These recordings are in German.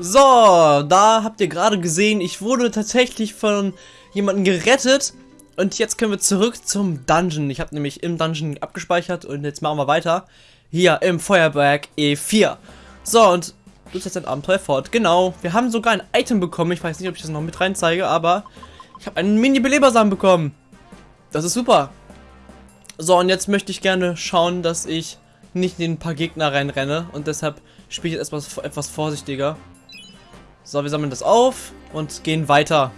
So, da habt ihr gerade gesehen, ich wurde tatsächlich von jemandem gerettet. Und jetzt können wir zurück zum Dungeon. Ich habe nämlich im Dungeon abgespeichert und jetzt machen wir weiter. Hier im Feuerberg E4. So, und du setzt dein Abenteuer fort. Genau, wir haben sogar ein Item bekommen. Ich weiß nicht, ob ich das noch mit rein zeige, aber ich habe einen Mini-Belebersamen bekommen. Das ist super. So, und jetzt möchte ich gerne schauen, dass ich nicht in ein paar Gegner reinrenne. Und deshalb spiele ich jetzt etwas, etwas vorsichtiger. So, wir sammeln das auf und gehen weiter.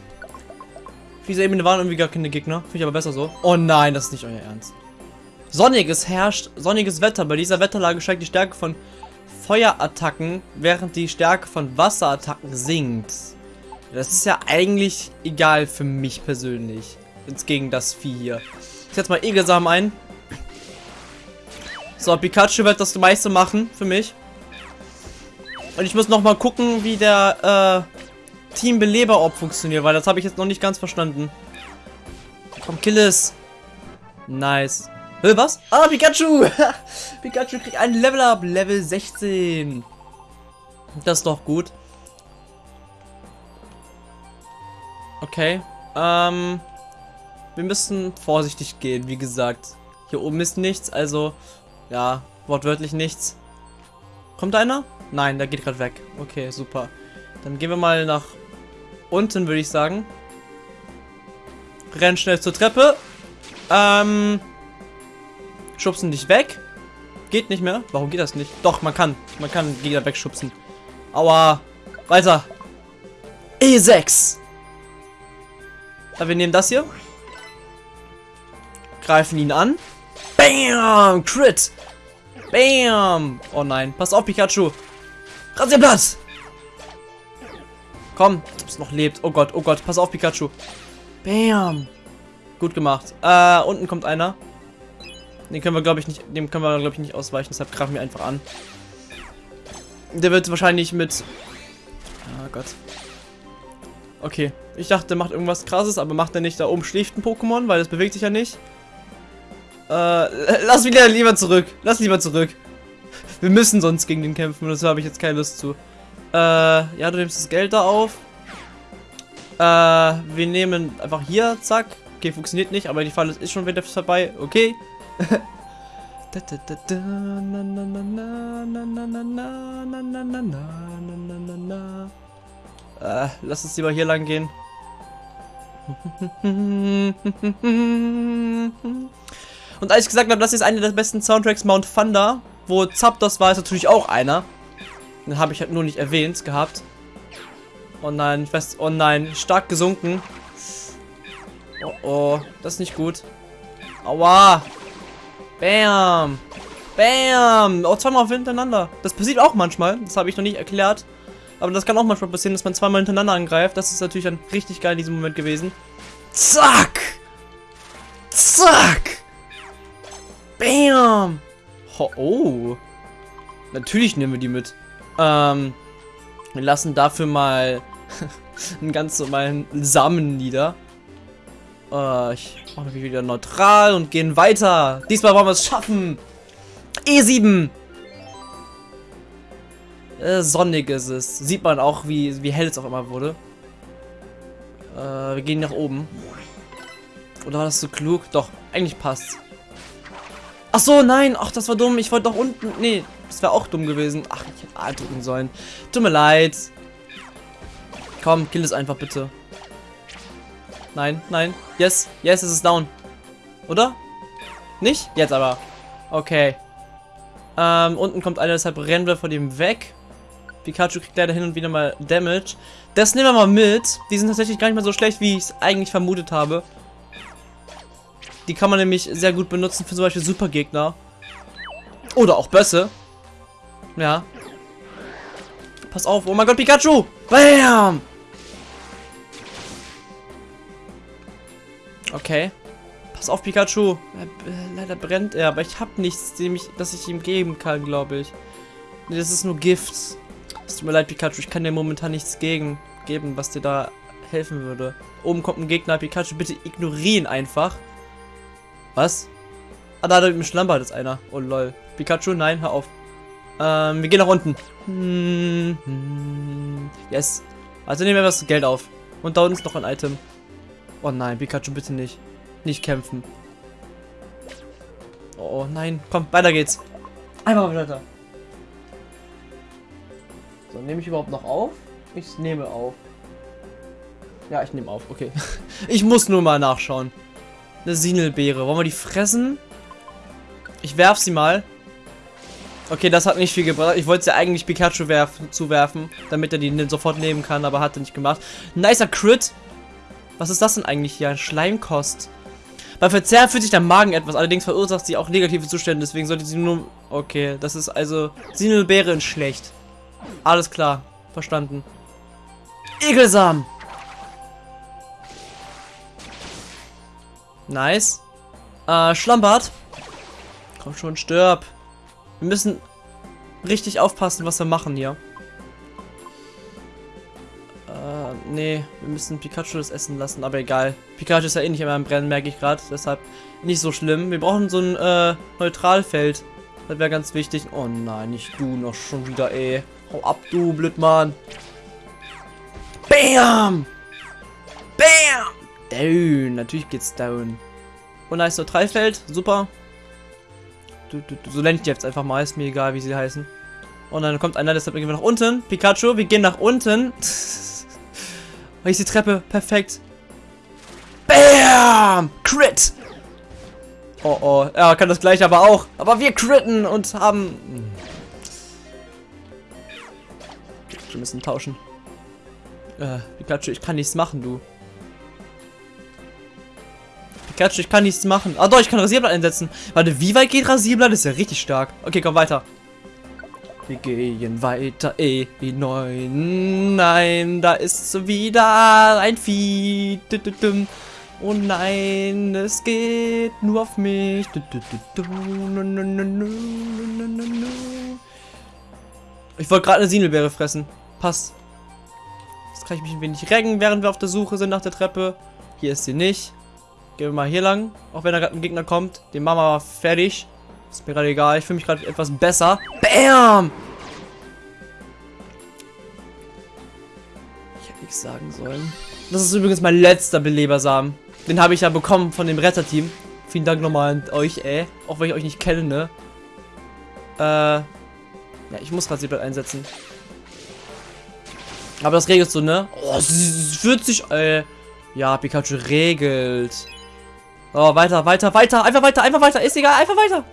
Auf dieser Ebene waren irgendwie gar keine Gegner. Finde ich aber besser so. Oh nein, das ist nicht euer Ernst. Sonniges herrscht, sonniges Wetter. Bei dieser Wetterlage steigt die Stärke von Feuerattacken, während die Stärke von Wasserattacken sinkt. Das ist ja eigentlich egal für mich persönlich. Jetzt gegen das Vieh hier. Ich setze mal Egelsamen ein. So, Pikachu wird das meiste machen für mich. Und ich muss noch mal gucken, wie der äh, Team Beleber-Orb funktioniert, weil das habe ich jetzt noch nicht ganz verstanden. Komm, kill es. Nice. Hä, was? Ah, Pikachu! Pikachu kriegt ein Level-Up. Level 16. Das ist doch gut. Okay. Ähm, wir müssen vorsichtig gehen, wie gesagt. Hier oben ist nichts, also, ja, wortwörtlich nichts. Kommt einer? Nein, der geht gerade weg. Okay, super. Dann gehen wir mal nach unten, würde ich sagen. Renn schnell zur Treppe. Ähm, schubsen dich weg. Geht nicht mehr. Warum geht das nicht? Doch, man kann. Man kann Gegner wegschubsen. Aua. Weiter. E6. Ja, wir nehmen das hier. Greifen ihn an. Bam! Crit! Bam! Oh nein. Pass auf, Pikachu. Rasierblatt! Komm, es noch lebt. Oh Gott, oh Gott. Pass auf, Pikachu. Bam! Gut gemacht. Äh, unten kommt einer. Den können wir, glaube ich, nicht, dem können wir, glaube ich, nicht ausweichen. Deshalb greifen wir einfach an. Der wird wahrscheinlich mit... Oh Gott. Okay. Ich dachte, der macht irgendwas krasses, aber macht er nicht. Da oben schläft ein Pokémon, weil das bewegt sich ja nicht. Äh, lass wieder lieber zurück. Lass lieber zurück. Wir müssen sonst gegen den kämpfen und das habe ich jetzt keine Lust zu. Äh, ja, du nimmst das Geld da auf. Äh, wir nehmen einfach hier, zack. Okay, funktioniert nicht, aber die Falle ist schon wieder vorbei. Okay. äh, lass uns lieber hier lang gehen. Und als ich gesagt habe, das ist einer der besten Soundtracks Mount Thunder, wo Zapdos war, ist natürlich auch einer. Den habe ich halt nur nicht erwähnt gehabt. Oh nein, ich weiß, oh nein, stark gesunken. Oh oh, das ist nicht gut. Aua. Bam. Bam. Oh, zweimal hintereinander. Das passiert auch manchmal. Das habe ich noch nicht erklärt. Aber das kann auch manchmal passieren, dass man zweimal hintereinander angreift. Das ist natürlich dann richtig geil in diesem Moment gewesen. Zack. Zack. Bam! Oh. Natürlich nehmen wir die mit. Ähm, wir lassen dafür mal einen ganz normalen Samen nieder. Äh, ich mache mich wieder neutral und gehen weiter. Diesmal wollen wir es schaffen. E7. Äh, sonnig ist es. Sieht man auch, wie, wie hell es auf einmal wurde. Äh, wir gehen nach oben. Oder war das so klug? Doch, eigentlich passt. Ach so, nein. Ach, das war dumm. Ich wollte doch unten... Nee, das wäre auch dumm gewesen. Ach, ich hätte A drücken sollen. Tut mir leid. Komm, kill es einfach bitte. Nein, nein. Yes, yes, es ist down. Oder? Nicht? Jetzt aber. Okay. Ähm, unten kommt einer, deshalb rennen wir von dem weg. Pikachu kriegt leider hin und wieder mal Damage. Das nehmen wir mal mit. Die sind tatsächlich gar nicht mehr so schlecht, wie ich es eigentlich vermutet habe. Die kann man nämlich sehr gut benutzen für zum Beispiel Supergegner. Oder auch Bösse. Ja. Pass auf. Oh mein Gott, Pikachu! Bam! Okay. Pass auf, Pikachu. Leider brennt er, aber ich habe nichts, dem ich, das ich ihm geben kann, glaube ich. Nee, das ist nur Gift. Es tut mir leid, Pikachu. Ich kann dir momentan nichts gegen geben, was dir da helfen würde. Oben kommt ein Gegner. Pikachu, bitte ignorieren einfach. Was? Ah, da hat im Schlammbad ist einer. Oh lol. Pikachu, nein, hör auf. Ähm, wir gehen nach unten. Hm, hm, yes. Also nehmen wir das Geld auf. Und da unten ist noch ein Item. Oh nein, Pikachu, bitte nicht. Nicht kämpfen. Oh nein, komm, weiter geht's. Einmal weiter. So, nehme ich überhaupt noch auf? Ich nehme auf. Ja, ich nehme auf, okay. ich muss nur mal nachschauen. Eine Sinelbeere. Wollen wir die fressen? Ich werf sie mal. Okay, das hat nicht viel gebracht. Ich wollte sie eigentlich Pikachu werf zuwerfen, damit er die sofort nehmen kann, aber hat er nicht gemacht. Nicer Crit. Was ist das denn eigentlich hier? Schleimkost. Bei Verzehr fühlt sich der Magen etwas, allerdings verursacht sie auch negative Zustände, deswegen sollte sie nur... Okay, das ist also... Sinelbeere in schlecht. Alles klar. Verstanden. Egelsam. Nice. Äh, Schlammbart. Komm schon, stirb. Wir müssen richtig aufpassen, was wir machen hier. Äh, nee, wir müssen Pikachu das essen lassen, aber egal. Pikachu ist ja eh nicht immer im Brennen, merke ich gerade. Deshalb nicht so schlimm. Wir brauchen so ein äh, Neutralfeld. Das wäre ganz wichtig. Oh nein, nicht du noch schon wieder, ey. Hau ab, du Blödmann. Bam! Bam! Down. Natürlich geht's down. Oh, nice, Neutralfeld. Super. Du, du, du, so nenne ich die jetzt einfach mal. Ist mir egal, wie sie heißen. Und dann kommt einer, deshalb gehen wir nach unten. Pikachu, wir gehen nach unten. Hier ist die Treppe. Perfekt. Bam! Crit! Oh oh. Er kann das gleich aber auch. Aber wir critten und haben... Wir müssen tauschen. Äh, Pikachu, ich kann nichts machen, du. Pikachu, ich kann nichts machen. Ah doch, ich kann Rasierblatt einsetzen. Warte, wie weit geht Rasierblatt? Das ist ja richtig stark. Okay, komm weiter. Wir gehen weiter, eh, wie neun. Nein, da ist wieder ein Vieh. Oh nein, es geht nur auf mich. Ich wollte gerade eine Sinelbeere fressen. Passt. Jetzt kann ich mich ein wenig recken, während wir auf der Suche sind nach der Treppe. Hier ist sie nicht. Gehen wir mal hier lang. Auch wenn da gerade ein Gegner kommt. Den machen wir fertig. Ist mir gerade egal. Ich fühle mich gerade etwas besser. Bam! Ich hätte nichts sagen sollen. Das ist übrigens mein letzter Belebersamen. Den habe ich ja bekommen von dem Retterteam. Vielen Dank nochmal an euch, ey. Auch wenn ich euch nicht kenne, ne? Äh. Ja, ich muss Rasierblatt einsetzen. Aber das regelt so, ne? Oh, 40, äh. Ja, Pikachu regelt. Oh, weiter, weiter, weiter. Einfach weiter, einfach weiter. Ist egal, einfach weiter.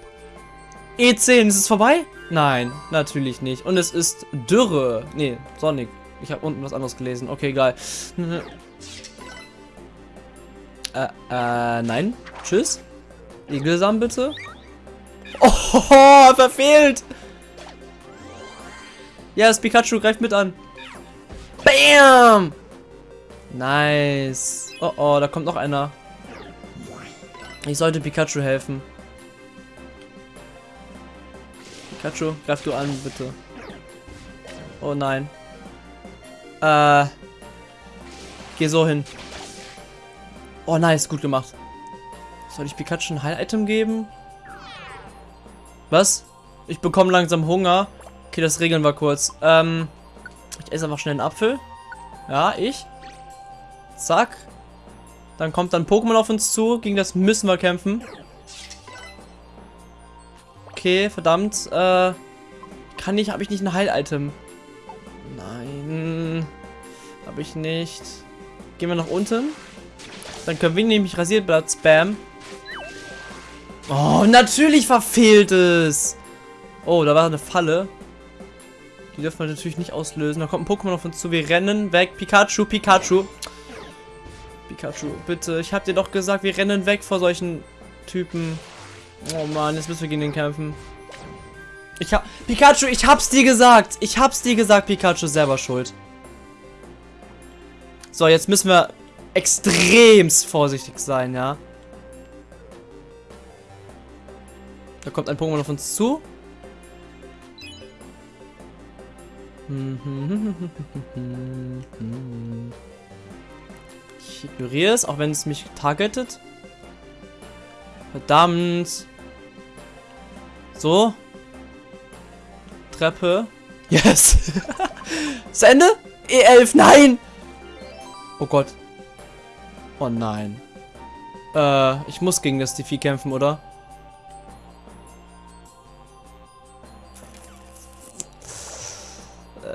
E10, ist es vorbei? Nein, natürlich nicht. Und es ist Dürre. Nee, Sonic. Ich habe unten was anderes gelesen. Okay, egal. Äh, äh, nein. Tschüss. Igelsam bitte. Oh, verfehlt. Ja, das Pikachu greift mit an. Bam! Nice. Oh, oh, da kommt noch einer. Ich sollte Pikachu helfen. Pikachu, greif du an, bitte. Oh nein. Äh. Geh so hin. Oh nice, gut gemacht. Soll ich Pikachu ein Heil-Item geben? Was? Ich bekomme langsam Hunger. Okay, das regeln wir kurz. Ähm, ich esse einfach schnell einen Apfel. Ja, ich. Zack. Dann kommt dann Pokémon auf uns zu. Gegen das müssen wir kämpfen. Okay, verdammt. Äh, kann ich, habe ich nicht ein Heil-Item? Nein. Habe ich nicht. Gehen wir nach unten. Dann können wir nämlich Rasierblatt spam. Oh, natürlich verfehlt es. Oh, da war eine Falle. Die dürfen wir natürlich nicht auslösen. Da kommt ein Pokémon auf uns zu. Wir rennen weg. Pikachu, Pikachu. Pikachu, bitte. Ich hab dir doch gesagt, wir rennen weg vor solchen Typen. Oh Mann, jetzt müssen wir gegen den kämpfen. Ich hab... Pikachu, ich hab's dir gesagt. Ich hab's dir gesagt, Pikachu selber schuld. So, jetzt müssen wir extremst vorsichtig sein, ja. Da kommt ein Pokémon auf uns zu. Ich ignoriere es, auch wenn es mich targetet. Verdammt. So. Treppe. Yes. Zu Ende? E11, nein! Oh Gott. Oh nein. Äh, ich muss gegen das Defi kämpfen, oder?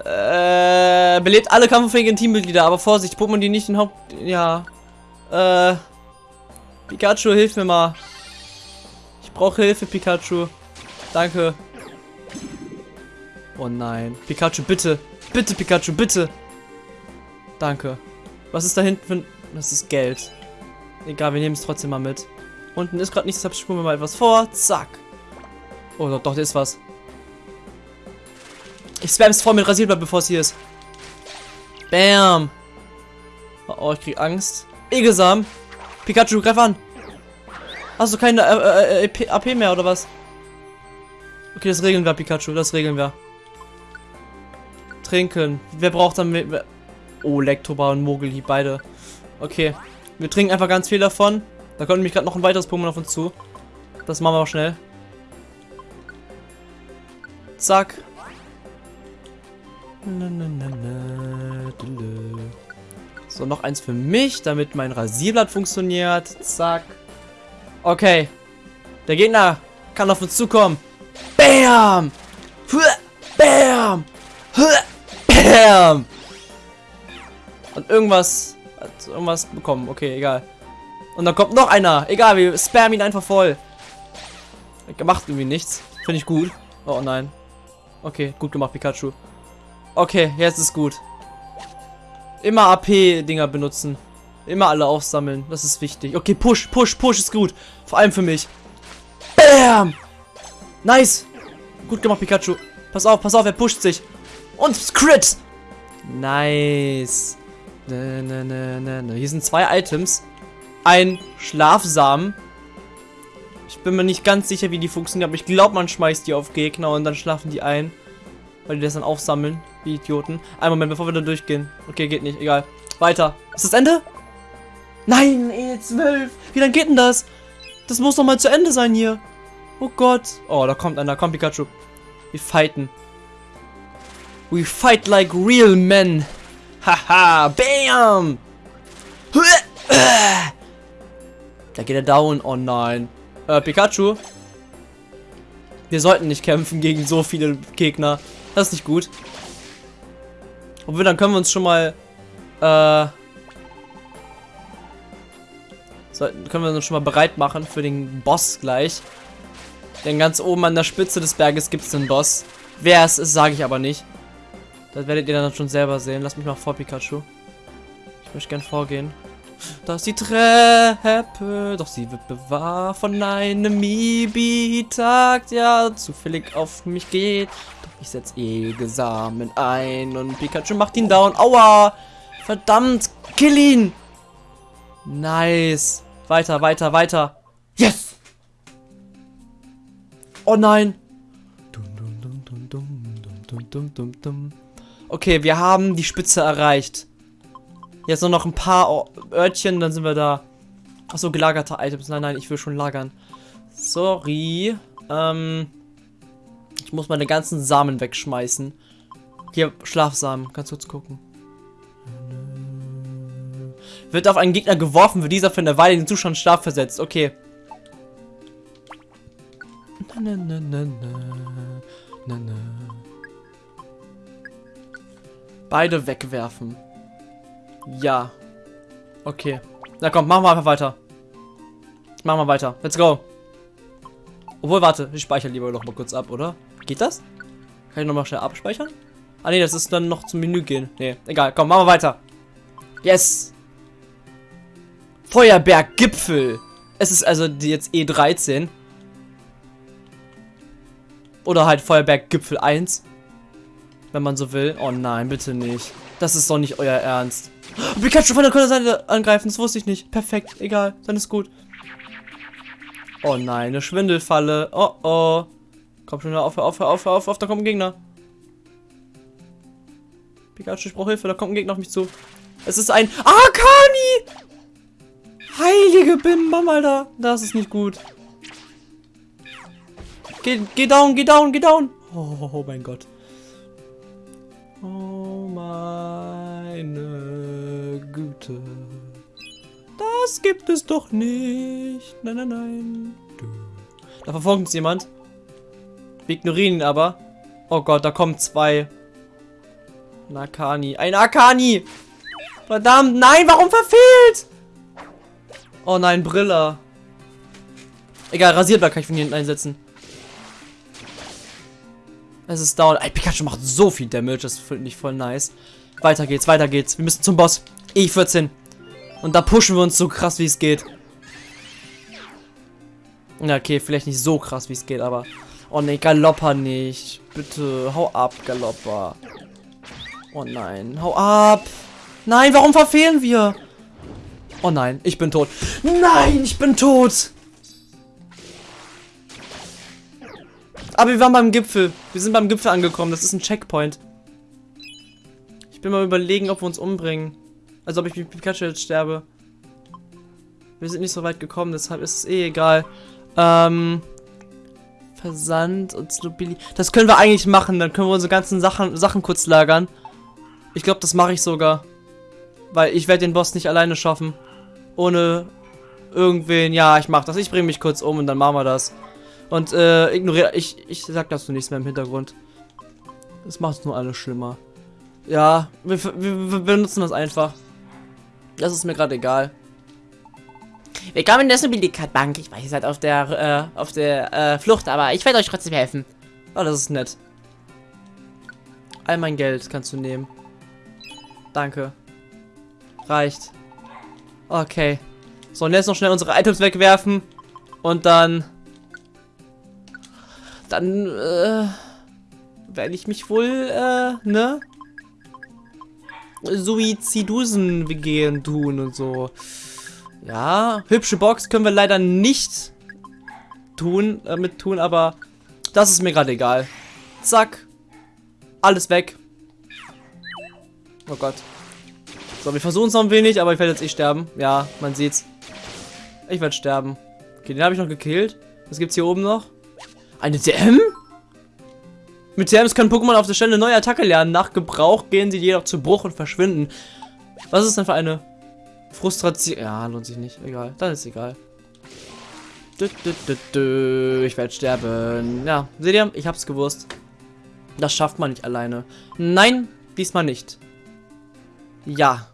Äh, belebt alle kampffähigen Teammitglieder, aber Vorsicht, Pokémon, die nicht in Haupt... Ja. Äh, Pikachu, hilf mir mal. Ich brauche Hilfe, Pikachu. Danke. Oh nein. Pikachu, bitte. Bitte, Pikachu, bitte. Danke. Was ist da hinten für... Das ist Geld. Egal, wir nehmen es trotzdem mal mit. Unten ist gerade nichts, deshalb spulen wir mal etwas vor. Zack. Oh, doch, doch, da ist was. Ich spam's voll mit Rasierblatt, bevor es hier ist. Bam. Oh, ich krieg Angst. Egesam. Pikachu, greif an. Hast du keine äh, äh, äh AP mehr, oder was? Okay, das regeln wir, Pikachu. Das regeln wir. Trinken. Wer braucht dann... Mehr? Oh, Lektoba und Mogelhieb, beide. Okay. Wir trinken einfach ganz viel davon. Da kommt nämlich gerade noch ein weiteres Pokémon auf uns zu. Das machen wir auch schnell. Zack. So, noch eins für mich, damit mein Rasierblatt funktioniert. Zack. Okay. Der Gegner kann auf uns zukommen. Bam! Bam! Bam! Und irgendwas irgendwas bekommen. Okay, egal. Und dann kommt noch einer. Egal, wir spammen ihn einfach voll. Macht irgendwie nichts. Finde ich gut. Oh nein. Okay, gut gemacht, Pikachu. Okay, jetzt ist gut. Immer AP-Dinger benutzen. Immer alle aufsammeln. Das ist wichtig. Okay, Push, Push, Push ist gut. Vor allem für mich. Bam! Nice. Gut gemacht, Pikachu. Pass auf, pass auf, er pusht sich. Und Crit. Nice. Ne, ne, ne, ne, ne. Hier sind zwei Items. Ein Schlafsamen. Ich bin mir nicht ganz sicher, wie die funktionieren, aber ich glaube, man schmeißt die auf Gegner und dann schlafen die ein. Weil die das dann aufsammeln. Wie Idioten. Ein Moment, bevor wir da durchgehen. Okay, geht nicht. Egal. Weiter. Ist das Ende? Nein, E12. Wie lange geht denn das? Das muss doch mal zu Ende sein hier. Oh Gott. Oh, da kommt einer. Komm, Pikachu. Wir fighten. We fight like real men. Haha, bam! Da geht er down. Oh nein. Äh, Pikachu. Wir sollten nicht kämpfen gegen so viele Gegner. Das ist nicht gut. Obwohl, dann können wir uns schon mal... Äh... Sollten, können wir uns schon mal bereit machen für den Boss gleich. Denn ganz oben an der Spitze des Berges gibt es einen Boss. Wer es ist, sage ich aber nicht. Das werdet ihr dann schon selber sehen. Lass mich mal vor, Pikachu. Ich möchte gern vorgehen. Da ist die Treppe, doch sie wird bewahrt von einem Mibi-Tag, der zufällig auf mich geht. Ich setze Egesamen ein und Pikachu macht ihn down. Aua! Verdammt! Kill ihn! Nice! Weiter, weiter, weiter! Yes! Oh nein! Okay, wir haben die Spitze erreicht. Jetzt nur noch ein paar Örtchen, dann sind wir da. Achso, gelagerte Items. Nein, nein, ich will schon lagern. Sorry. Ähm, ich muss meine ganzen Samen wegschmeißen. Hier, Schlafsamen. Kannst du kurz gucken. Wird auf einen Gegner geworfen, wird dieser für eine Weile in den Zustand Schlaf versetzt. Okay. Na, na, na, Beide wegwerfen. Ja. Okay. Na komm, machen wir einfach weiter. Machen wir weiter. Let's go. Obwohl, warte. Ich speichere lieber noch mal kurz ab, oder? Geht das? Kann ich noch mal schnell abspeichern? Ah, nee, das ist dann noch zum Menü gehen. Nee, egal. Komm, machen wir weiter. Yes. Feuerberggipfel. Es ist also jetzt E13. Oder halt Feuerberggipfel 1. Wenn man so will. Oh nein, bitte nicht. Das ist doch nicht euer Ernst. Pikachu von der Seite angreifen, das wusste ich nicht. Perfekt, egal, dann ist gut. Oh nein, eine Schwindelfalle. Oh oh. Komm schon, auf, auf, auf, auf, auf, da kommt ein Gegner. Pikachu, ich brauche Hilfe, da kommt ein Gegner auf mich zu. Es ist ein Akani! Heilige Bimbam, Alter. Das ist nicht gut. Geh, geh down, geh down, geh down. Oh, oh mein Gott. Oh meine Güte. Das gibt es doch nicht. Nein, nein, nein. Da verfolgt uns jemand. Wir ignorieren ihn aber. Oh Gott, da kommen zwei. Ein Akani. Ein Akani! Verdammt, nein, warum verfehlt? Oh nein, Brille. Egal, Rasierblatt kann ich von hier hinten einsetzen. Es ist down. Ey, Pikachu macht so viel Damage, das finde ich voll nice. Weiter geht's, weiter geht's. Wir müssen zum Boss. E14. Und da pushen wir uns so krass, wie es geht. Ja, okay, vielleicht nicht so krass, wie es geht, aber... Oh ne, Galoppa nicht. Bitte, hau ab, Galoppa. Oh nein, hau ab. Nein, warum verfehlen wir? Oh nein, ich bin tot. Nein, ich bin tot. Aber wir waren beim Gipfel. Wir sind beim Gipfel angekommen. Das ist ein Checkpoint. Ich bin mal überlegen, ob wir uns umbringen. Also ob ich mit Pikachu jetzt sterbe. Wir sind nicht so weit gekommen, deshalb ist es eh egal. Ähm, Versand und Snobili. Das können wir eigentlich machen. Dann können wir unsere ganzen Sachen, Sachen kurz lagern. Ich glaube, das mache ich sogar. Weil ich werde den Boss nicht alleine schaffen. Ohne irgendwen. Ja, ich mache das. Ich bringe mich kurz um und dann machen wir das. Und äh, ignoriere. Ich, ich sag dazu nichts mehr im Hintergrund. Das macht es nur alles schlimmer. Ja, wir, wir, wir benutzen das einfach. Das ist mir gerade egal. Willkommen in der Snobilikat-Bank. Ich weiß, ihr seid auf der, äh, auf der äh, Flucht, aber ich werde euch trotzdem helfen. Oh, das ist nett. All mein Geld kannst du nehmen. Danke. Reicht. Okay. So, und jetzt noch schnell unsere Items wegwerfen. Und dann... Dann, äh... Werde ich mich wohl, äh, ne? Suizidusen begehen tun und so. Ja, hübsche Box können wir leider nicht tun, äh, mit tun, aber das ist mir gerade egal. Zack. Alles weg. Oh Gott. So, wir versuchen es noch ein wenig, aber ich werde jetzt eh sterben. Ja, man sieht's. Ich werde sterben. Okay, den habe ich noch gekillt. Was gibt's hier oben noch? Eine DM? Mit TMs können Pokémon auf der Stelle neue Attacke lernen. Nach Gebrauch gehen sie jedoch zu Bruch und verschwinden. Was ist denn für eine Frustration? Ja, lohnt sich nicht. Egal. Dann ist egal. Du, du, du, ich werde sterben. Ja, seht ihr? Ich hab's gewusst. Das schafft man nicht alleine. Nein, diesmal nicht. Ja.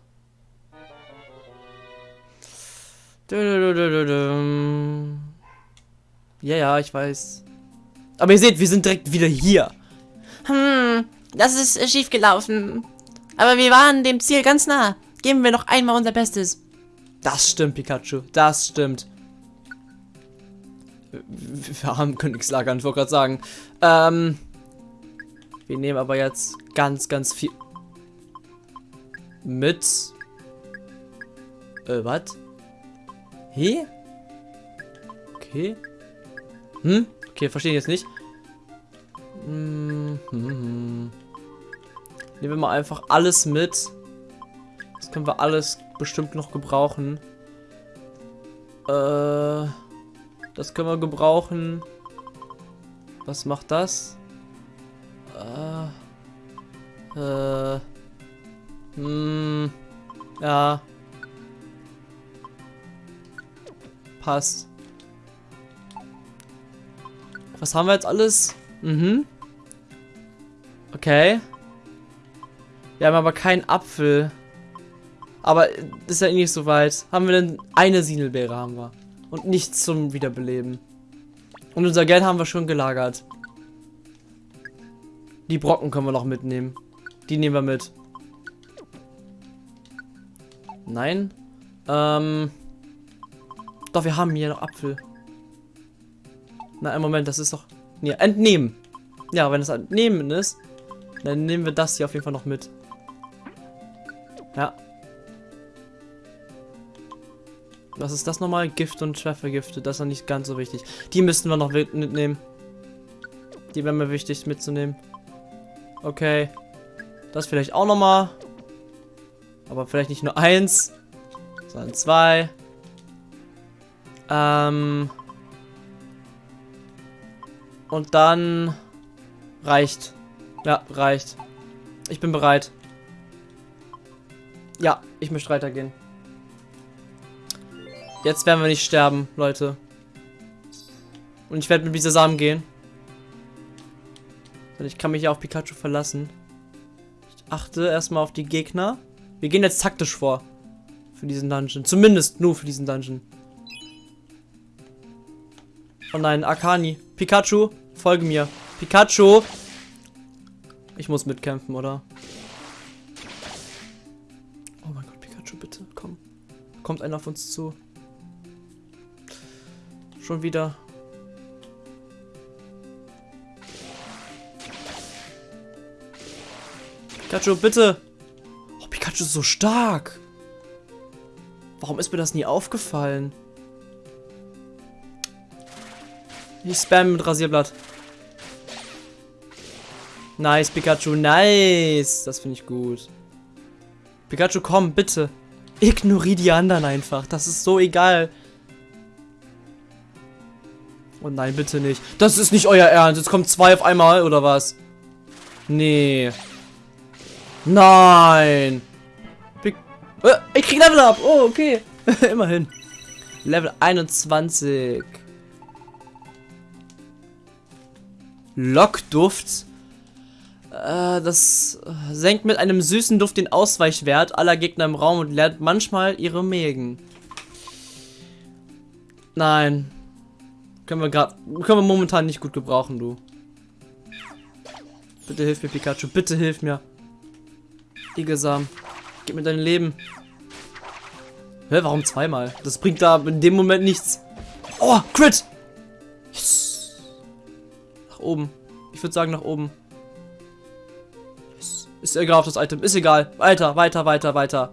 Ja, ja, ich weiß. Aber ihr seht, wir sind direkt wieder hier. Hm, das ist schief gelaufen. Aber wir waren dem Ziel ganz nah. Geben wir noch einmal unser Bestes. Das stimmt, Pikachu. Das stimmt. Wir haben Königslager, ich wollte gerade sagen. Ähm, wir nehmen aber jetzt ganz, ganz viel mit. Äh, was? Hä? Okay. Hm? Okay, verstehe ich jetzt nicht. Hm, hm, hm. Nehmen wir mal einfach alles mit. Das können wir alles bestimmt noch gebrauchen. Äh, das können wir gebrauchen. Was macht das? Äh, äh, hm, ja. Passt. Was haben wir jetzt alles? Mhm. Okay. Wir haben aber keinen Apfel. Aber ist ja eh nicht so weit. Haben wir denn eine Sinelbeere haben wir. Und nichts zum Wiederbeleben. Und unser Geld haben wir schon gelagert. Die Brocken können wir noch mitnehmen. Die nehmen wir mit. Nein. Ähm. Doch, wir haben hier noch Apfel. Na, im Moment, das ist doch... Nee, entnehmen. Ja, wenn es entnehmen ist, dann nehmen wir das hier auf jeden Fall noch mit. Ja. Was ist das nochmal? Gift und Treffergifte. Das ist noch nicht ganz so wichtig. Die müssten wir noch mitnehmen. Die wären mir wichtig mitzunehmen. Okay. Das vielleicht auch nochmal. Aber vielleicht nicht nur eins, sondern zwei. Ähm. Und dann Reicht. Ja, reicht. Ich bin bereit. Ja, ich möchte weitergehen. Jetzt werden wir nicht sterben, Leute. Und ich werde mit dieser Samen gehen. Und ich kann mich ja auf Pikachu verlassen. Ich achte erstmal auf die Gegner. Wir gehen jetzt taktisch vor. Für diesen Dungeon. Zumindest nur für diesen Dungeon. Oh nein, Akani. Pikachu, folge mir. Pikachu! Ich muss mitkämpfen, oder? Oh mein Gott, Pikachu, bitte, komm. Kommt einer auf uns zu. Schon wieder. Pikachu, bitte! Oh, Pikachu ist so stark! Warum ist mir das nie aufgefallen? Ich spam mit Rasierblatt. Nice, Pikachu, nice. Das finde ich gut. Pikachu, komm, bitte. Ignoriere die anderen einfach. Das ist so egal. Oh nein, bitte nicht. Das ist nicht euer Ernst. Jetzt kommen zwei auf einmal, oder was? Nee. Nein. Äh, ich krieg Level up. Oh, okay. Immerhin. Level 21. Lockduft. Äh, das senkt mit einem süßen Duft den Ausweichwert aller Gegner im Raum und lernt manchmal ihre Mägen. Nein. Können wir gerade, können wir momentan nicht gut gebrauchen, du. Bitte hilf mir, Pikachu. Bitte hilf mir. Igelsam. Gib mir dein Leben. Hä, warum zweimal? Das bringt da in dem Moment nichts. Oh, Crit! Yes. Nach oben. Ich würde sagen nach oben. Yes. Ist egal auf das Item. Ist egal. Weiter, weiter, weiter, weiter.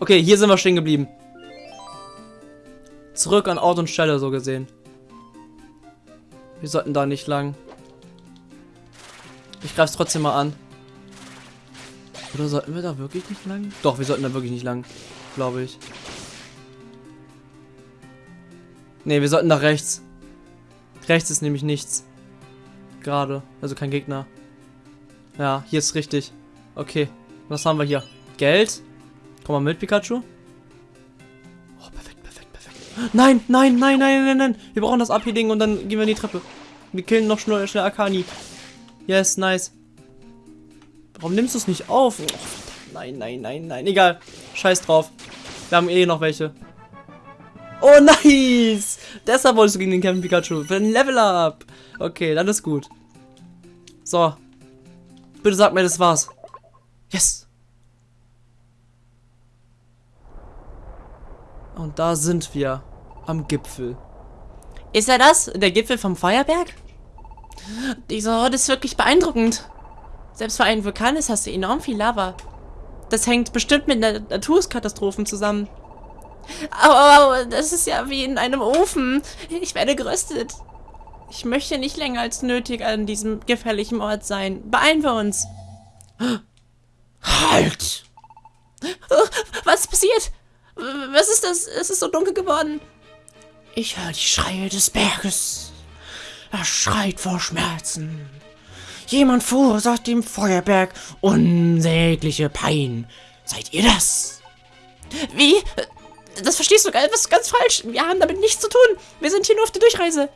Okay, hier sind wir stehen geblieben. Zurück an Ort und Stelle, so gesehen. Wir sollten da nicht lang. Ich greife es trotzdem mal an. Oder sollten wir da wirklich nicht lang? Doch, wir sollten da wirklich nicht lang. Glaube ich. Ne, wir sollten nach rechts. Rechts ist nämlich nichts. Gerade. Also kein Gegner. Ja, hier ist richtig. Okay. Was haben wir hier? Geld? Komm mal mit, Pikachu. Oh, perfekt, perfekt, perfekt. Nein, nein, nein, nein, nein, nein. Wir brauchen das Abhealing und dann gehen wir in die Treppe. Wir killen noch schnell, schnell Akani. Yes, nice. Warum nimmst du es nicht auf? Oh, nein, nein, nein, nein. Egal. Scheiß drauf. Wir haben eh noch welche. Oh, nice! Deshalb wolltest du gegen den kämpfen, Pikachu. Für ein Level Up. Okay, dann ist gut. So. Bitte sag mir, das war's. Yes. Und da sind wir. Am Gipfel. Ist er das? Der Gipfel vom Feuerberg? Dieser Ort ist wirklich beeindruckend. Selbst für einen Vulkan ist hast du enorm viel Lava. Das hängt bestimmt mit Naturkatastrophen zusammen. Aber das ist ja wie in einem Ofen. Ich werde geröstet. Ich möchte nicht länger als nötig an diesem gefährlichen Ort sein. Beeilen wir uns. Halt! Was ist passiert? Was ist das? Es ist so dunkel geworden. Ich höre die Schreie des Berges. Er schreit vor Schmerzen. Jemand verursacht dem Feuerberg unsägliche Pein. Seid ihr das? Wie? Das verstehst du ganz, ganz falsch. Wir haben damit nichts zu tun. Wir sind hier nur auf der Durchreise.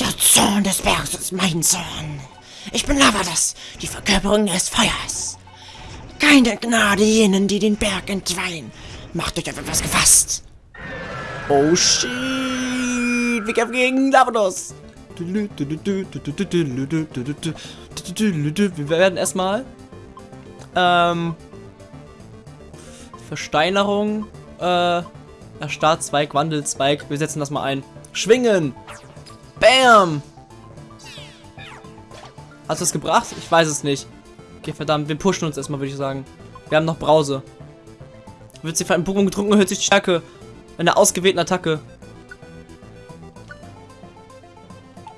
Der Zorn des Berges ist mein Zorn. Ich bin Lavadas, die Verkörperung des Feuers. Keine Gnade jenen, die den Berg entweihen. Macht euch auf etwas gefasst. Oh shit! Wir kämpfen gegen Lavados! Wir werden erstmal ähm, Versteinerung, äh, Startzweig, Wandelzweig. Wir setzen das mal ein. Schwingen! Bam! Hast du es gebracht? Ich weiß es nicht. Okay, verdammt. Wir pushen uns erstmal, würde ich sagen. Wir haben noch Brause. Wird sie von einem Pokémon getrunken, hört sich Stärke. Eine ausgewählten Attacke.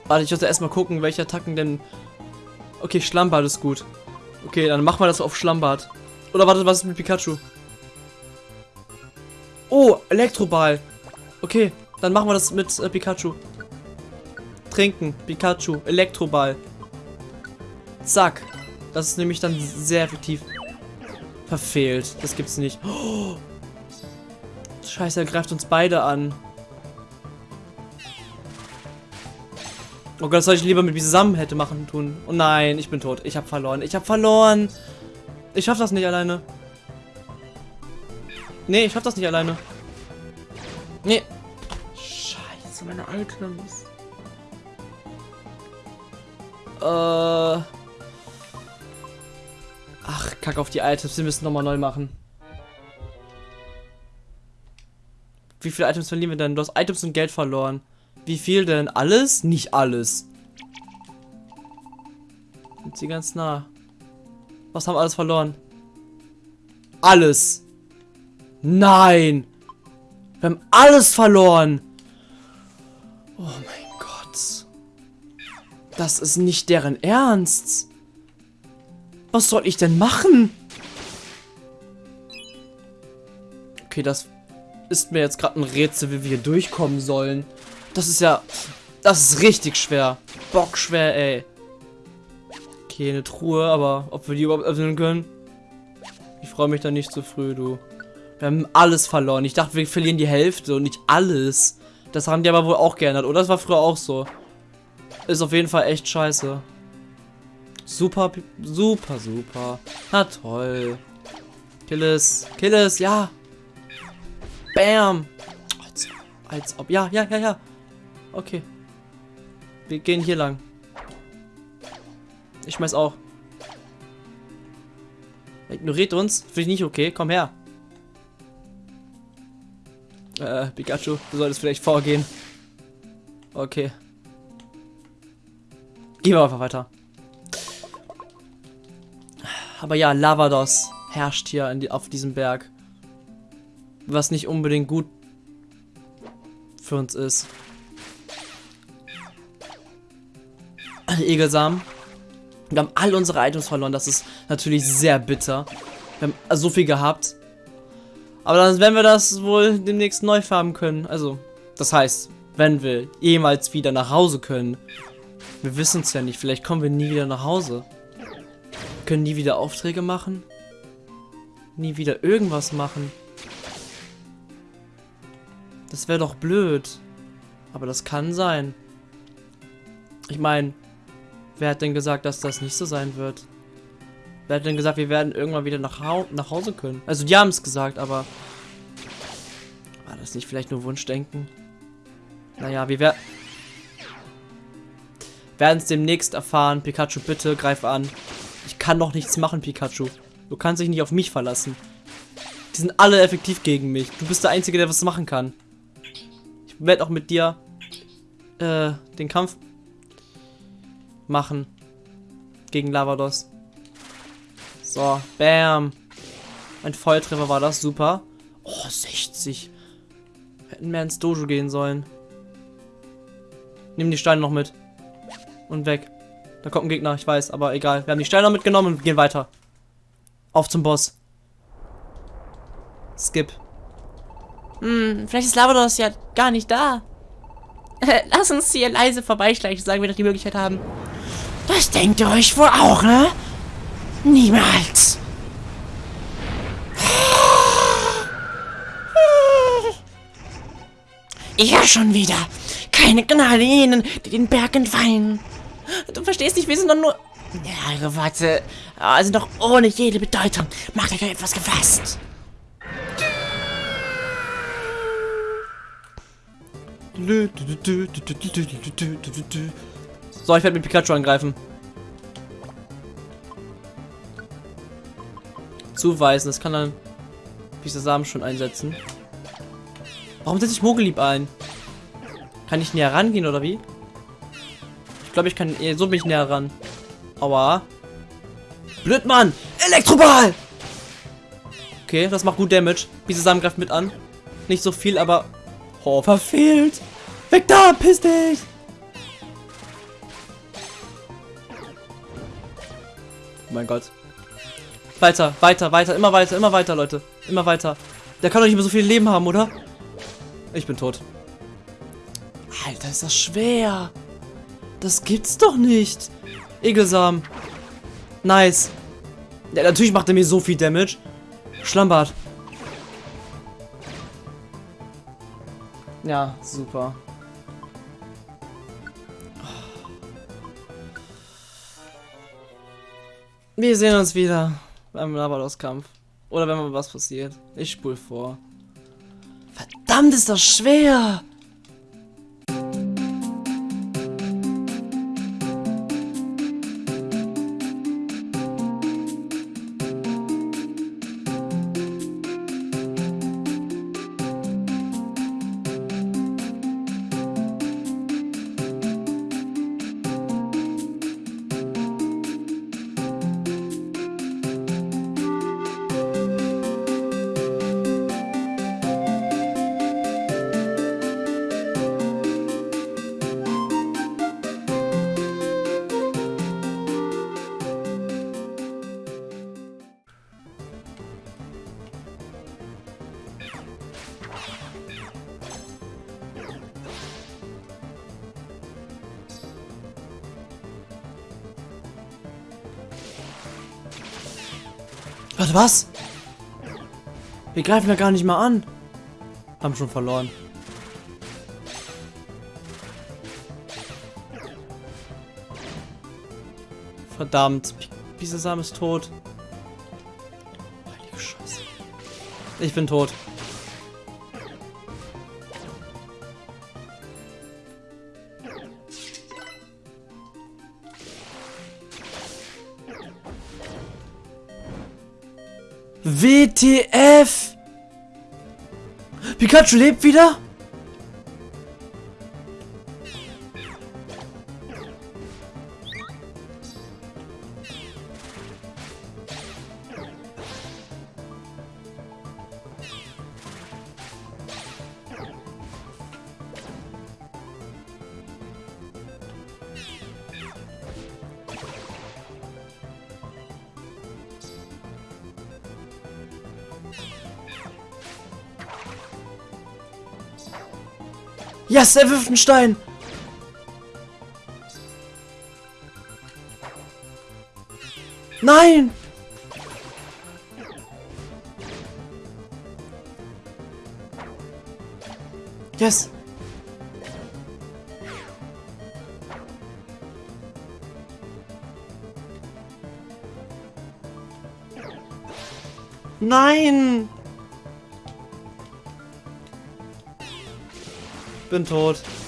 Warte, ich muss erstmal gucken, welche Attacken denn... Okay, Schlammbad ist gut. Okay, dann machen wir das auf Schlammbad. Oder warte, was ist mit Pikachu? Oh, Elektroball. Okay, dann machen wir das mit äh, Pikachu. Trinken, Pikachu, Elektroball. Zack. Das ist nämlich dann sehr effektiv. Verfehlt. Das gibt's nicht. Oh. Scheiße, er greift uns beide an. Oh Gott, das soll ich lieber mit mir zusammen hätte machen tun. Oh nein, ich bin tot. Ich habe verloren. Ich habe verloren. Ich schaff das nicht alleine. Nee, ich schaff das nicht alleine. Nee. Scheiße, meine Items. Äh. Ach, kack auf die Items. Wir müssen nochmal neu machen. Wie viele Items verlieren wir denn? Du hast Items und Geld verloren. Wie viel denn? Alles? Nicht alles. Sind sie ganz nah. Was haben wir alles verloren? Alles. Nein. Wir haben alles verloren. Oh mein Gott. Das ist nicht deren Ernst. Was soll ich denn machen? Okay, das ist mir jetzt gerade ein Rätsel, wie wir hier durchkommen sollen. Das ist ja... Das ist richtig schwer. Bockschwer, ey. Okay, eine Truhe, aber ob wir die überhaupt öffnen können? Ich freue mich da nicht so früh, du. Wir haben alles verloren. Ich dachte, wir verlieren die Hälfte und nicht alles. Das haben die aber wohl auch geändert, oder? Das war früher auch so. Ist auf jeden Fall echt scheiße. Super, super, super. Na toll. Kill es. Kill es, ja. Bam. Als, als ob. Ja, ja, ja, ja. Okay. Wir gehen hier lang. Ich schmeiß auch. Er ignoriert uns. Finde ich nicht okay. Komm her. Äh, Pikachu, du solltest vielleicht vorgehen. Okay. Gehen wir einfach weiter. Aber ja, Lavados herrscht hier die, auf diesem Berg. Was nicht unbedingt gut für uns ist. Egelsamen. Wir haben all unsere Items verloren. Das ist natürlich sehr bitter. Wir haben so viel gehabt. Aber dann werden wir das wohl demnächst neu farben können. Also, das heißt, wenn wir jemals wieder nach Hause können. Wir wissen es ja nicht. Vielleicht kommen wir nie wieder nach Hause. Wir können nie wieder Aufträge machen. Nie wieder irgendwas machen. Das wäre doch blöd. Aber das kann sein. Ich meine, wer hat denn gesagt, dass das nicht so sein wird? Wer hat denn gesagt, wir werden irgendwann wieder nach, ha nach Hause können? Also die haben es gesagt, aber... War das nicht vielleicht nur Wunschdenken? Naja, wir werden... Werden es demnächst erfahren. Pikachu, bitte greif an. Ich kann doch nichts machen, Pikachu. Du kannst dich nicht auf mich verlassen. Die sind alle effektiv gegen mich. Du bist der Einzige, der was machen kann. Ich werde auch mit dir äh, den Kampf machen. Gegen Lavados. So, bam. Ein Volltreffer war das, super. Oh, 60. Wir hätten mehr ins Dojo gehen sollen. Nimm die Steine noch mit. Und weg. Da kommt ein Gegner, ich weiß, aber egal. Wir haben die Steine noch mitgenommen und gehen weiter. Auf zum Boss. Skip. Hm, vielleicht ist Lavados ja gar nicht da. Lass uns hier leise vorbeischleichen, sagen wir doch die Möglichkeit haben. Das denkt ihr euch wohl auch, ne? Niemals. Ja, schon wieder. Keine Gnade ihnen, die den Berg entweihen. Du verstehst nicht, wir sind doch nur... Ja, äh, sind doch ohne jede Bedeutung. Macht euch etwas gefasst. So, ich werde mit Pikachu angreifen. Zuweisen, das kann dann diese Samen schon einsetzen. Warum setze ich Mogelieb ein? Kann ich näher rangehen oder wie? Ich glaube, ich kann eh so mich näher ran. Aua. Blöd, Mann! Elektroball! Okay, das macht gut Damage. Diese Samen greift mit an. Nicht so viel, aber... Oh, verfehlt! Weg da, piss dich! Mein Gott. Weiter, weiter, weiter, immer weiter, immer weiter, Leute. Immer weiter. Der kann doch nicht mehr so viel Leben haben, oder? Ich bin tot. Alter, ist das schwer. Das gibt's doch nicht. Egelsam. Nice. Ja, natürlich macht er mir so viel Damage. Schlammbart. Ja, super. Wir sehen uns wieder beim Labados-Kampf. Oder wenn mal was passiert. Ich spul vor. Verdammt, ist das schwer! Warte, was? Wir greifen ja gar nicht mal an. Haben schon verloren. Verdammt. Bisasam ist tot. Heilige Scheiße. Ich bin tot. WTF! Pikachu lebt wieder? Yes, er wirft einen Stein. Nein! Yes. Nein! Bin tot.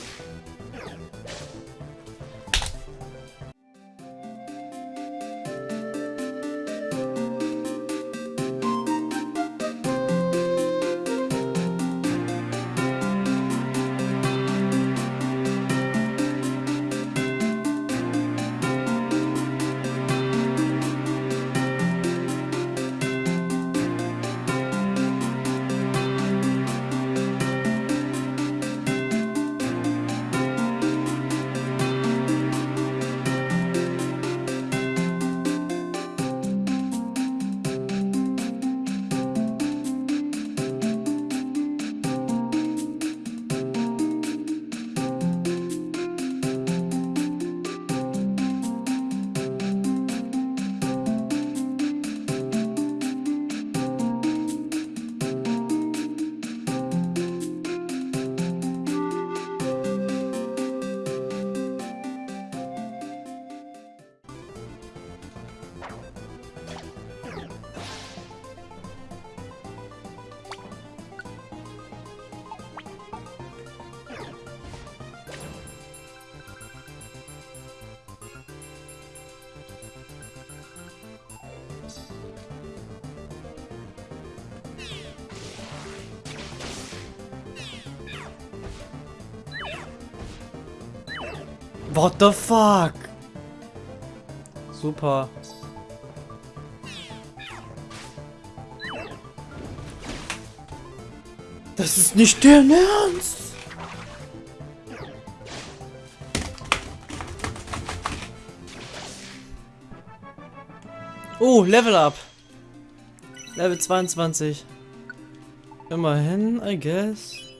What the fuck? Super. Das ist nicht der Ernst. Oh, Level Up. Level 22. Immerhin, I guess.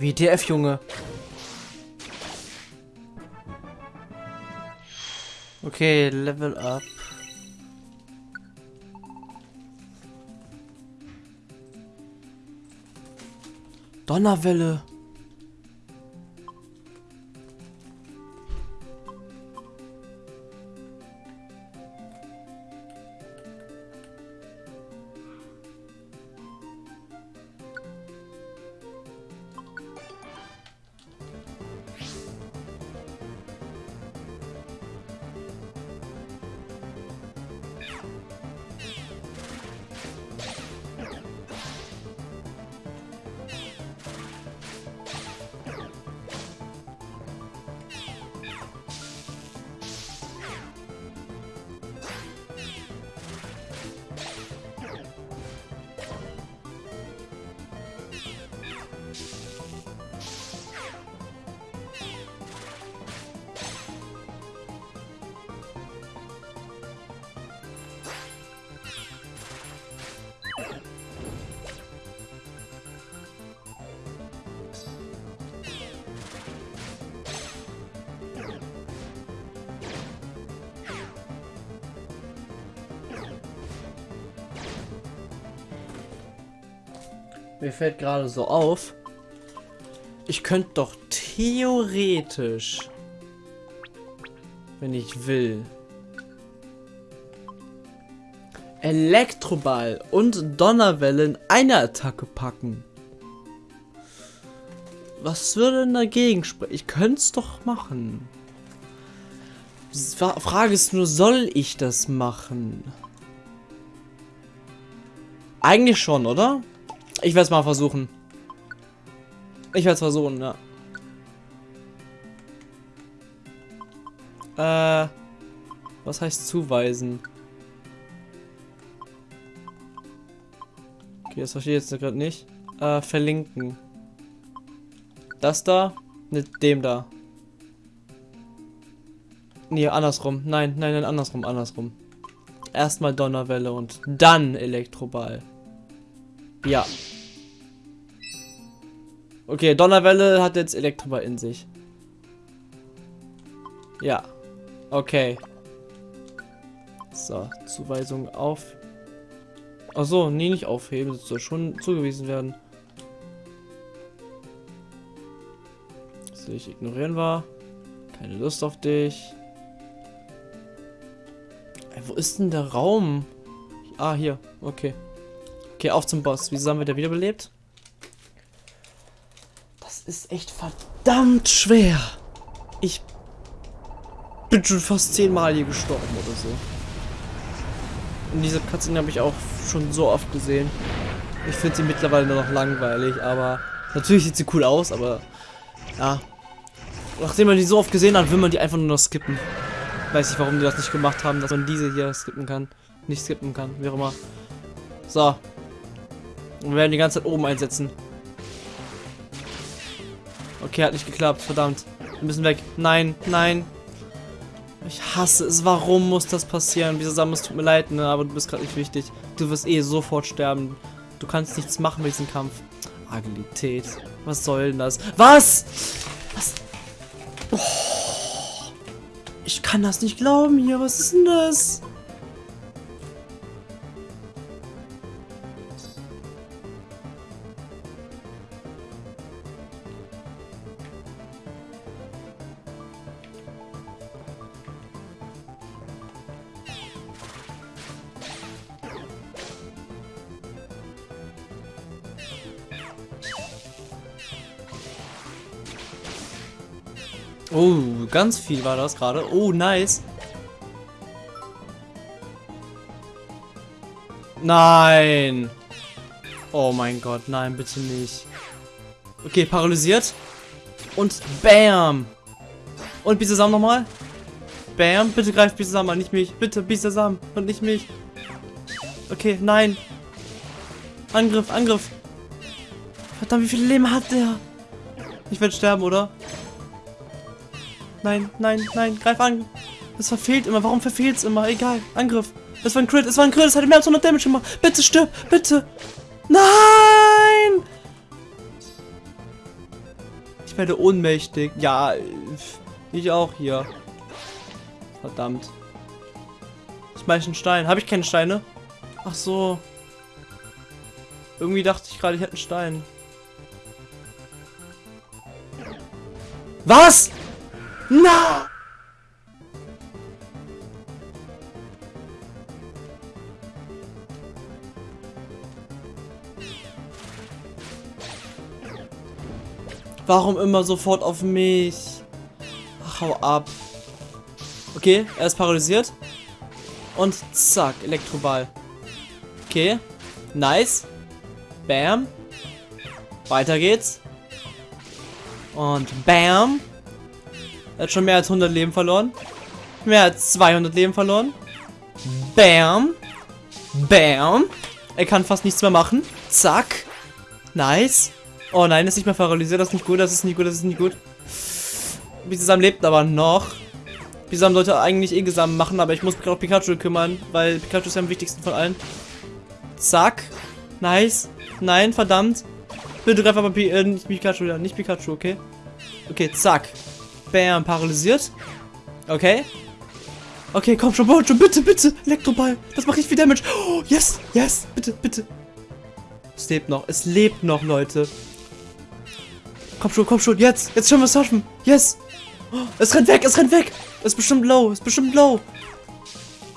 WTF, Junge. Okay, Level up. Donnerwelle. Mir fällt gerade so auf, ich könnte doch theoretisch, wenn ich will, Elektroball und Donnerwelle in eine Attacke packen. Was würde denn dagegen sprechen? Ich könnte es doch machen. Frage ist nur, soll ich das machen? Eigentlich schon, oder? Ich werde es mal versuchen. Ich werde es versuchen, ja. Äh, was heißt zuweisen? Okay, das verstehe ich jetzt gerade nicht. Äh, verlinken. Das da mit dem da. Nee, andersrum. Nein, nein, nein, andersrum, andersrum. Erstmal Donnerwelle und dann Elektroball. Ja. Okay, Donnerwelle hat jetzt Elektroball in sich. Ja. Okay. So, Zuweisung auf. Achso, nee, nicht aufheben. Das soll schon zugewiesen werden. So, ich ignorieren war. Keine Lust auf dich. Ey, wo ist denn der Raum? Ah, hier. Okay. Okay, auf zum Boss. Wieso haben wir da wiederbelebt? Ist echt verdammt schwer. Ich bin schon fast zehnmal hier gestorben oder so. Und diese Cutscene habe ich auch schon so oft gesehen. Ich finde sie mittlerweile nur noch langweilig, aber natürlich sieht sie cool aus, aber ja. Nachdem man die so oft gesehen hat, will man die einfach nur noch skippen. Weiß ich, warum die das nicht gemacht haben, dass man diese hier skippen kann. Nicht skippen kann, wie auch immer. So. Wir werden die ganze Zeit oben einsetzen. Okay, hat nicht geklappt, verdammt. Wir müssen weg. Nein, nein. Ich hasse es. Warum muss das passieren? Wieso es tut mir leid, ne? Aber du bist gerade nicht wichtig. Du wirst eh sofort sterben. Du kannst nichts machen mit diesem Kampf. Agilität. Was soll denn das? Was? Was? Oh. Ich kann das nicht glauben hier. Was ist denn das? Oh, ganz viel war das gerade. Oh, nice. Nein. Oh mein Gott, nein, bitte nicht. Okay, paralysiert. Und bam. Und Bisasam nochmal. Bam, bitte greift Bisasam an, nicht mich. Bitte, Bisasam und nicht mich. Okay, nein. Angriff, Angriff. Verdammt, wie viele Leben hat der? Ich werde sterben, oder? Nein, nein, nein, greif an. Das verfehlt immer. Warum verfehlt es immer? Egal. Angriff. Es war ein Crit. Es war ein Crit. Es hat mehr als 100 Damage gemacht. Bitte stirb. Bitte. Nein! Ich werde ohnmächtig. Ja, ich auch hier. Verdammt. Ich meine einen Stein. Habe ich keine Steine? Ach so. Irgendwie dachte ich gerade, ich hätte einen Stein. Was? Na! Warum immer sofort auf mich? Ach, hau ab. Okay, er ist paralysiert. Und zack, Elektroball. Okay. Nice. Bam. Weiter geht's. Und bam. Er hat schon mehr als 100 Leben verloren. Mehr als 200 Leben verloren. Bam. Bam. Er kann fast nichts mehr machen. Zack. Nice. Oh nein, ist nicht mehr paralysiert. Das ist nicht gut, das ist nicht gut, das ist nicht gut. Bisam lebt aber noch. Bisam sollte eigentlich eh Gesam machen, aber ich muss mich auch Pikachu kümmern, weil Pikachu ist ja am wichtigsten von allen. Zack. Nice. Nein, verdammt. Bitte greif aber äh, nicht Pikachu, ja, nicht Pikachu, okay? Okay, zack. Bam, paralysiert. Okay. Okay, komm schon, schon, bitte, bitte. Elektroball. Das macht nicht viel Damage. Oh, yes, yes, bitte, bitte. Es lebt noch, es lebt noch, Leute. Komm schon, komm schon, jetzt. Jetzt wir es schaffen. Yes. Oh, es rennt weg, es rennt weg. Es ist bestimmt low, es ist bestimmt low.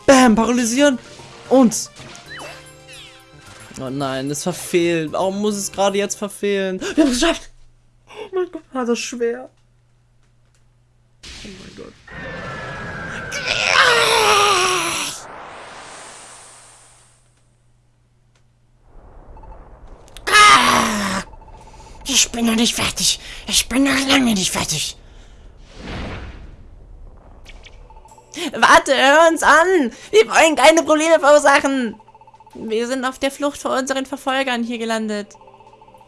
Bam, paralysieren. Und. Oh nein, es verfehlt. Warum muss es gerade jetzt verfehlen? Wir haben es geschafft. Oh mein Gott, war das schwer. Oh mein Gott. Ich bin noch nicht fertig. Ich bin noch lange nicht fertig. Warte, hör uns an! Wir wollen keine Probleme verursachen! Wir sind auf der Flucht vor unseren Verfolgern hier gelandet.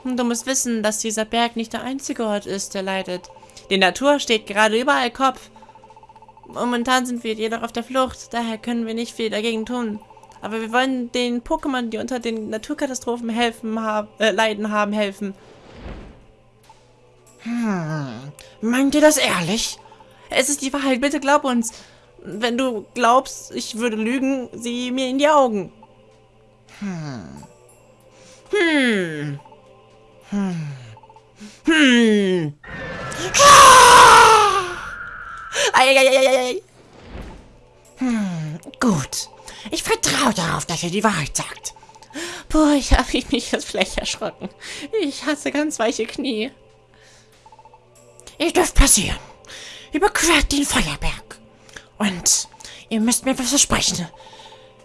Und du musst wissen, dass dieser Berg nicht der einzige Ort ist, der leidet. Die Natur steht gerade überall Kopf. Momentan sind wir jedoch auf der Flucht, daher können wir nicht viel dagegen tun. Aber wir wollen den Pokémon, die unter den Naturkatastrophen helfen, hab, äh, leiden haben, helfen. Hm, meint ihr das ehrlich? Es ist die Wahrheit, bitte glaub uns. Wenn du glaubst, ich würde lügen, sieh mir in die Augen. Hm. Hm. Hm. Hm. Eieieiei. Hm, gut. Ich vertraue darauf, dass er die Wahrheit sagt. Boah, ich habe mich jetzt vielleicht erschrocken. Ich hatte ganz weiche Knie. Ihr dürft passieren. Überquert den Feuerberg. Und ihr müsst mir was versprechen.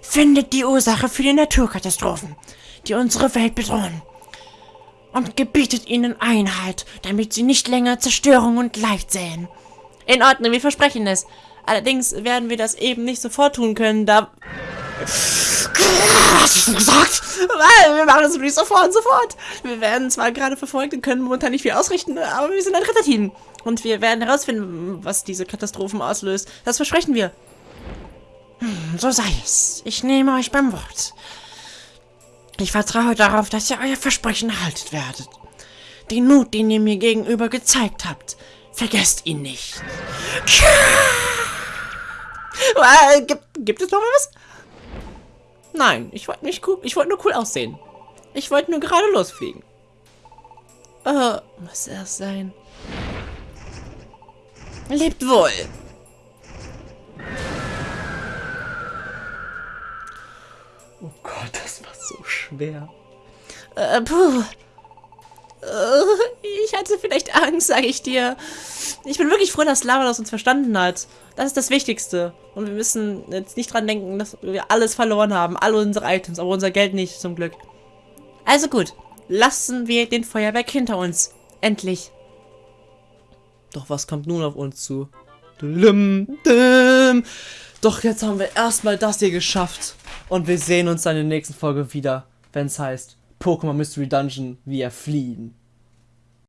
Findet die Ursache für die Naturkatastrophen, die unsere Welt bedrohen. Und gebietet ihnen Einhalt, damit sie nicht länger Zerstörung und Leid sehen. In Ordnung, wir versprechen es. Allerdings werden wir das eben nicht sofort tun können, da... Was hast du gesagt? Wir machen das nicht sofort und sofort. Wir werden zwar gerade verfolgt und können momentan nicht viel ausrichten, aber wir sind ein Ritterteam. Und wir werden herausfinden, was diese Katastrophen auslöst. Das versprechen wir. Hm, so sei es. Ich nehme euch beim Wort. Ich vertraue darauf, dass ihr euer Versprechen haltet werdet. Den Mut, den ihr mir gegenüber gezeigt habt, vergesst ihn nicht. Äh, gibt, gibt es noch was? Nein, ich wollte nicht cool, ich wollte nur cool aussehen. Ich wollte nur gerade losfliegen. Äh, muss das sein? Lebt wohl. Oh Gott, das war so schwer. Äh, puh. Äh, ich hatte vielleicht Angst, sage ich dir. Ich bin wirklich froh, dass Lava das uns verstanden hat. Das ist das Wichtigste. Und wir müssen jetzt nicht dran denken, dass wir alles verloren haben. Alle unsere Items, aber unser Geld nicht, zum Glück. Also gut. Lassen wir den Feuerwerk hinter uns. Endlich. Doch was kommt nun auf uns zu? Dum, dum. Doch jetzt haben wir erstmal das hier geschafft. Und wir sehen uns dann in der nächsten Folge wieder, wenn es heißt Pokémon Mystery Dungeon, wir fliehen.